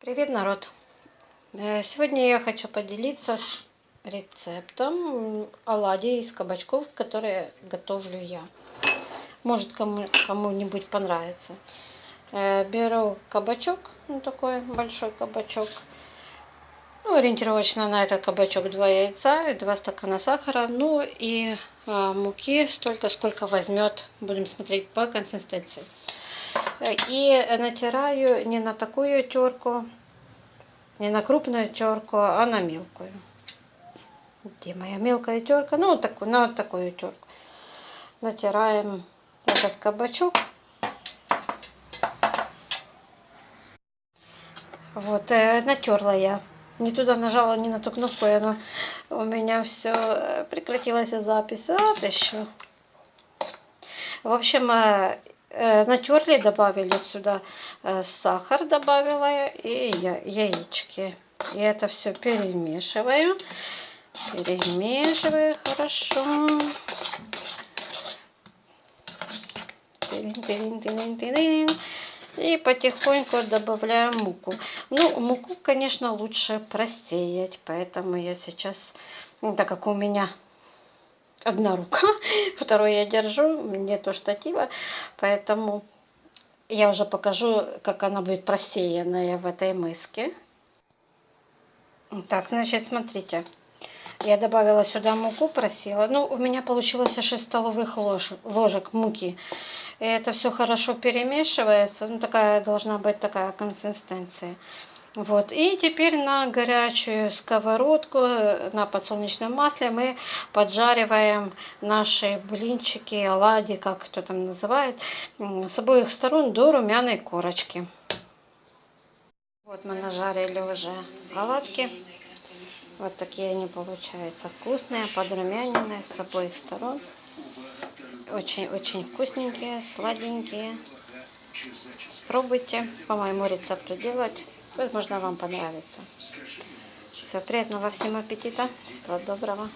Привет, народ! Э, Сегодня я хочу поделиться с рецептом оладий из кабачков, которые готовлю я. Может кому- кому-нибудь понравится. Э, Беру кабачок, ну такой большой кабачок. Ну, ориентировочно на этот кабачок 2 яйца и 2 стакана сахара. Ну и а, муки столько, сколько возьмет. Будем смотреть по консистенции. И натираю не на такую терку, не на крупную терку, а на мелкую. Где моя мелкая терка? Ну, вот такую, на вот такую терку. Натираем этот кабачок. Вот, э, натерла я. Не туда нажала, не на ту кнопку, и оно у меня все прекратилась запись. А, еще. В общем, э, э, натерли, добавили сюда э, сахар, добавила я, и я, яички. И это все перемешиваю. Перемешиваю хорошо. И потихоньку добавляем муку. Ну, муку, конечно, лучше просеять, поэтому я сейчас, так как у меня одна рука, второй я держу, нету штатива, поэтому я уже покажу, как она будет просеянная в этой миске. Так, значит, смотрите. Я добавила сюда муку, просила. Ну, у меня получилось 6 столовых лож, ложек муки. И это все хорошо перемешивается. Ну, такая должна быть такая консистенция. Вот. И теперь на горячую сковородку на подсолнечном масле мы поджариваем наши блинчики, оладьи, как кто там называет, с обоих сторон до румяной корочки. Вот мы нажарили уже оладки. Вот такие они получаются вкусные, подрумяненные с обоих сторон. Очень-очень вкусненькие, сладенькие. Пробуйте по моему рецепту делать. Возможно, вам понравится. Все, приятного всем аппетита. Всего доброго.